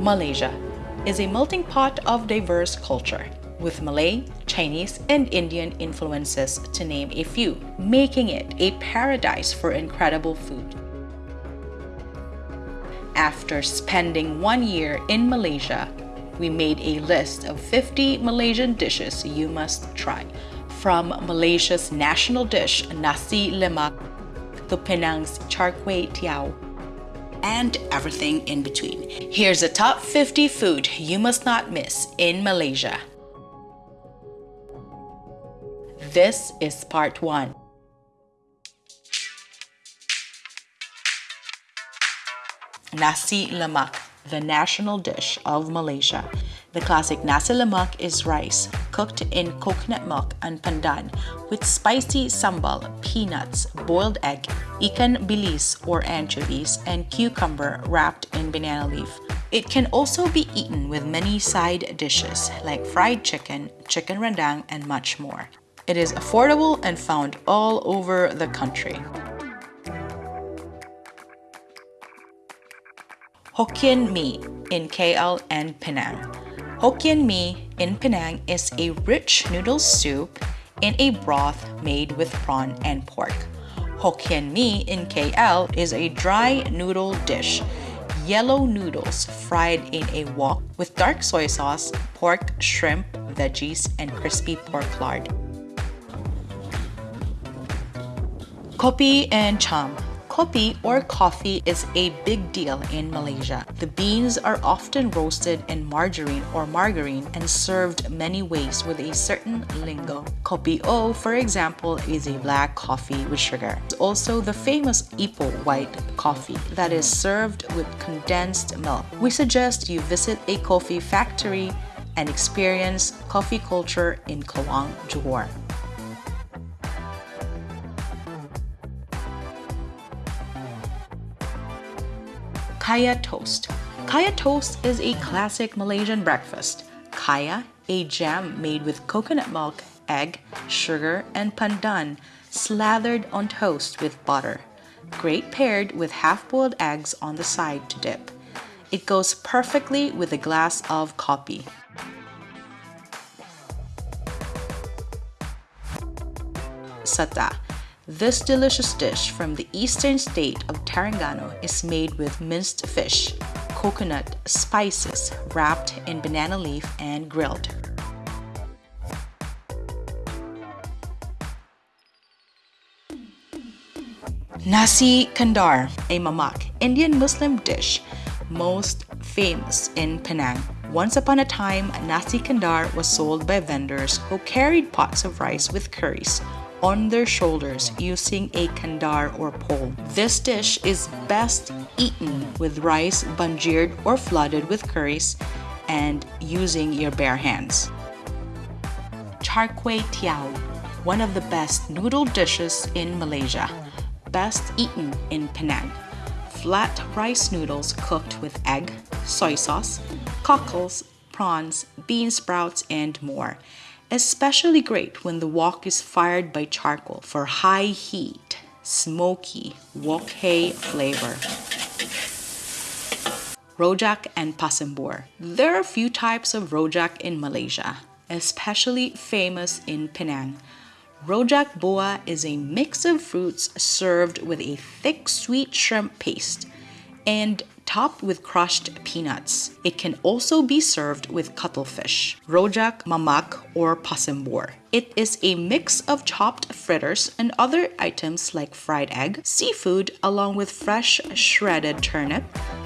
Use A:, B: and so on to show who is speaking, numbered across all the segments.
A: Malaysia is a melting pot of diverse culture with Malay, Chinese, and Indian influences to name a few, making it a paradise for incredible food. After spending one year in Malaysia, we made a list of 50 Malaysian dishes you must try. From Malaysia's national dish, nasi lemak, to Penang's char kway teow, and everything in between. Here's the top 50 food you must not miss in Malaysia. This is part 1. Nasi lemak, the national dish of Malaysia. The classic nasi lemak is rice cooked in coconut milk and pandan with spicy sambal, peanuts, boiled egg, ikan bilis or anchovies, and cucumber wrapped in banana leaf. It can also be eaten with many side dishes like fried chicken, chicken rendang, and much more. It is affordable and found all over the country. Hokkien Mee in KL and Penang. Hokkien Mee in Penang is a rich noodle soup in a broth made with prawn and pork. Hokkien Mee in KL is a dry noodle dish yellow noodles fried in a wok with dark soy sauce, pork, shrimp, veggies, and crispy pork lard. Kopi and cham Kopi or coffee is a big deal in Malaysia. The beans are often roasted in margarine or margarine and served many ways with a certain lingo. Kopi O, for example, is a black coffee with sugar. It's also the famous Ipoh white coffee that is served with condensed milk. We suggest you visit a coffee factory and experience coffee culture in Kluang, Johor. Kaya Toast. Kaya Toast is a classic Malaysian breakfast. Kaya, a jam made with coconut milk, egg, sugar, and pandan, slathered on toast with butter. Great paired with half-boiled eggs on the side to dip. It goes perfectly with a glass of coffee. Sata this delicious dish from the eastern state of Terengganu is made with minced fish, coconut, spices wrapped in banana leaf and grilled. Nasi Kandar, a mamak, Indian Muslim dish most famous in Penang. Once upon a time, nasi kandar was sold by vendors who carried pots of rice with curries on their shoulders using a kandar or pole. This dish is best eaten with rice banjired or flooded with curries and using your bare hands. Char kway teow, one of the best noodle dishes in Malaysia, best eaten in Penang. Flat rice noodles cooked with egg, soy sauce, cockles, prawns, bean sprouts, and more especially great when the wok is fired by charcoal for high heat, smoky wok hei flavor. Rojak and Pasembur. There are a few types of rojak in Malaysia, especially famous in Penang. Rojak buah is a mix of fruits served with a thick sweet shrimp paste and topped with crushed peanuts. It can also be served with cuttlefish, rojak, mamak, or pasembur. It is a mix of chopped fritters and other items like fried egg, seafood, along with fresh shredded turnip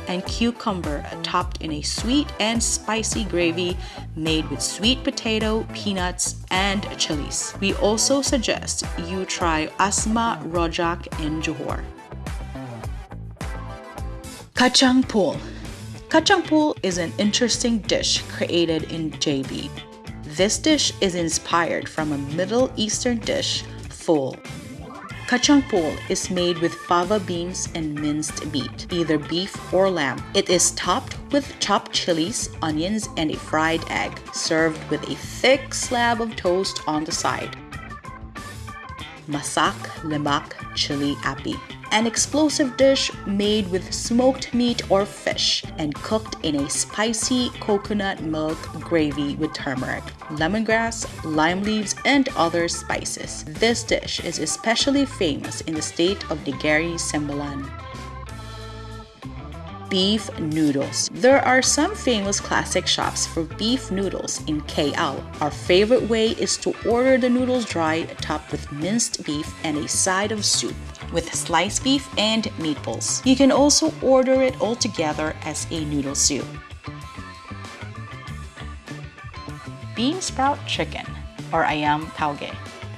A: and cucumber topped in a sweet and spicy gravy made with sweet potato, peanuts, and chilies. We also suggest you try Asma Rojak in Johor. Kacang Pool Kachang Pool is an interesting dish created in JB. This dish is inspired from a Middle Eastern dish, ful. Kachang pool is made with fava beans and minced meat, either beef or lamb. It is topped with chopped chilies, onions, and a fried egg, served with a thick slab of toast on the side. Masak lemak chili api an explosive dish made with smoked meat or fish and cooked in a spicy coconut milk gravy with turmeric, lemongrass, lime leaves, and other spices. This dish is especially famous in the state of Negeri Sembilan beef noodles. There are some famous classic shops for beef noodles in KL. Our favorite way is to order the noodles dry, topped with minced beef and a side of soup with sliced beef and meatballs. You can also order it all together as a noodle soup. Bean sprout chicken or ayam tauge.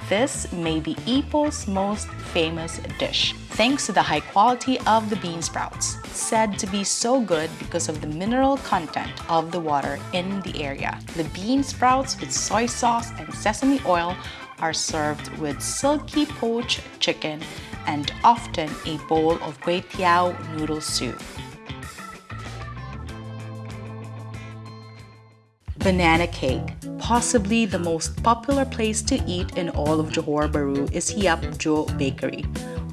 A: This may be Ipoh's most famous dish, thanks to the high quality of the bean sprouts, said to be so good because of the mineral content of the water in the area. The bean sprouts with soy sauce and sesame oil are served with silky poached chicken and often a bowl of kway teow noodle soup. Banana cake. Possibly the most popular place to eat in all of Johor Bahru is Hiap Joo Bakery,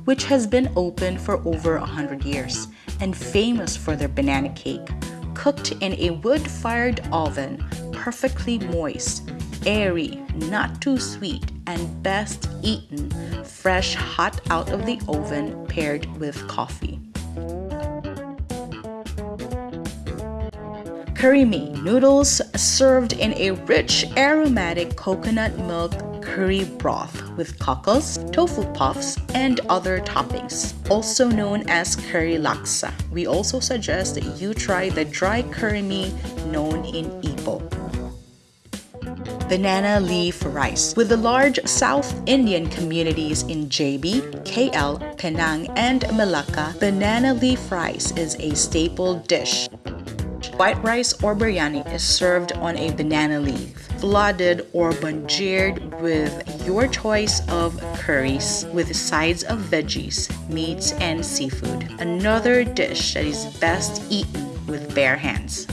A: which has been open for over 100 years and famous for their banana cake, cooked in a wood-fired oven, perfectly moist, airy, not too sweet, and best eaten fresh hot out of the oven paired with coffee. Curry mee noodles served in a rich aromatic coconut milk curry broth with cockles, tofu puffs, and other toppings, also known as curry laksa. We also suggest that you try the dry curry mee known in Ipoh banana leaf rice. With the large South Indian communities in JB, KL, Penang, and Malacca, banana leaf rice is a staple dish. White rice or biryani is served on a banana leaf, flooded or banjeered with your choice of curries with sides of veggies, meats, and seafood. Another dish that is best eaten with bare hands.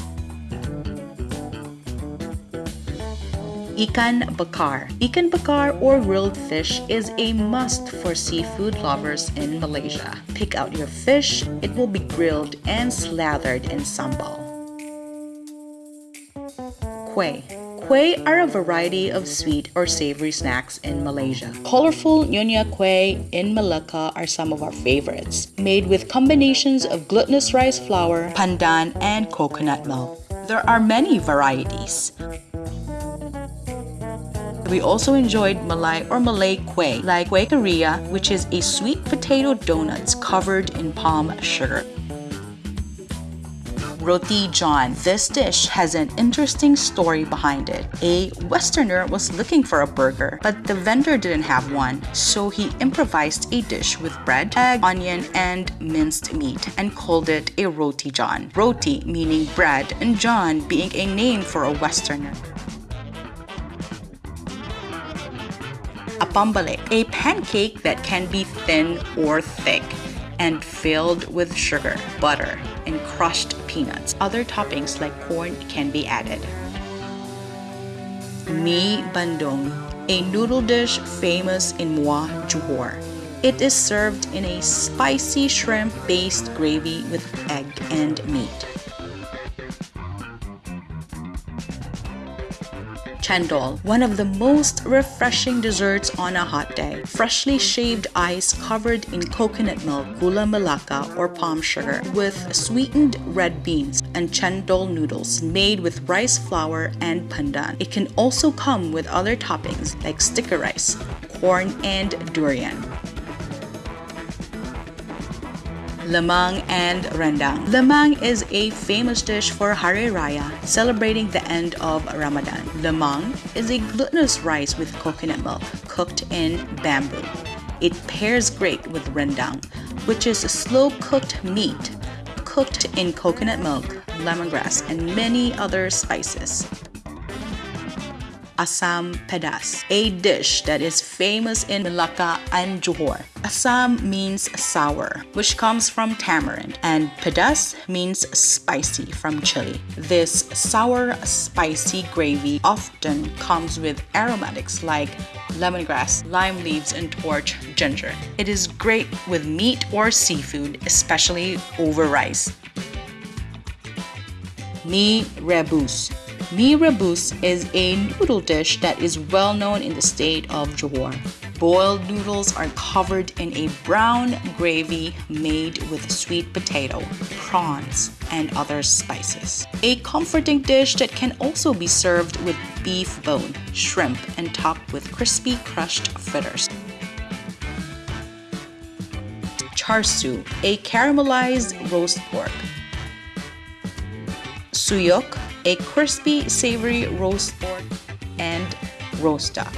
A: Ikan bakar. Ikan bakar or grilled fish is a must for seafood lovers in Malaysia. Pick out your fish, it will be grilled and slathered in sambal. Kueh. Kueh are a variety of sweet or savory snacks in Malaysia. Colorful Nyonya Kueh in Malacca are some of our favorites, made with combinations of glutinous rice flour, pandan, and coconut milk. There are many varieties. We also enjoyed Malay or Malay Kueh, like Kueh Keria, which is a sweet potato donuts covered in palm sugar. Roti John. This dish has an interesting story behind it. A Westerner was looking for a burger, but the vendor didn't have one, so he improvised a dish with bread, egg, onion, and minced meat and called it a Roti John. Roti meaning bread, and John being a name for a Westerner. Apam balik, a pancake that can be thin or thick and filled with sugar, butter, and crushed peanuts. Other toppings like corn can be added. Mi bandung, a noodle dish famous in Muar, Johor. It is served in a spicy shrimp-based gravy with egg and meat. Chendol, one of the most refreshing desserts on a hot day. Freshly shaved ice covered in coconut milk, gula melaka or palm sugar, with sweetened red beans and chendol noodles made with rice flour and pandan. It can also come with other toppings like sticker rice, corn, and durian. Lemang and rendang. Lemang is a famous dish for Hari Raya, celebrating the end of Ramadan. Lemang is a glutinous rice with coconut milk cooked in bamboo. It pairs great with rendang, which is slow-cooked meat cooked in coconut milk, lemongrass, and many other spices. Asam Pedas, a dish that is famous in Malacca and Johor. Asam means sour, which comes from tamarind, and Pedas means spicy from chili. This sour, spicy gravy often comes with aromatics like lemongrass, lime leaves, and torch ginger. It is great with meat or seafood, especially over rice. Mi rebus. Mi rebus is a noodle dish that is well known in the state of Johor. Boiled noodles are covered in a brown gravy made with sweet potato, prawns, and other spices. A comforting dish that can also be served with beef bone, shrimp, and topped with crispy crushed fritters. Char siu, a caramelized roast pork. Siu yuk, a crispy savory roast pork, and roast duck.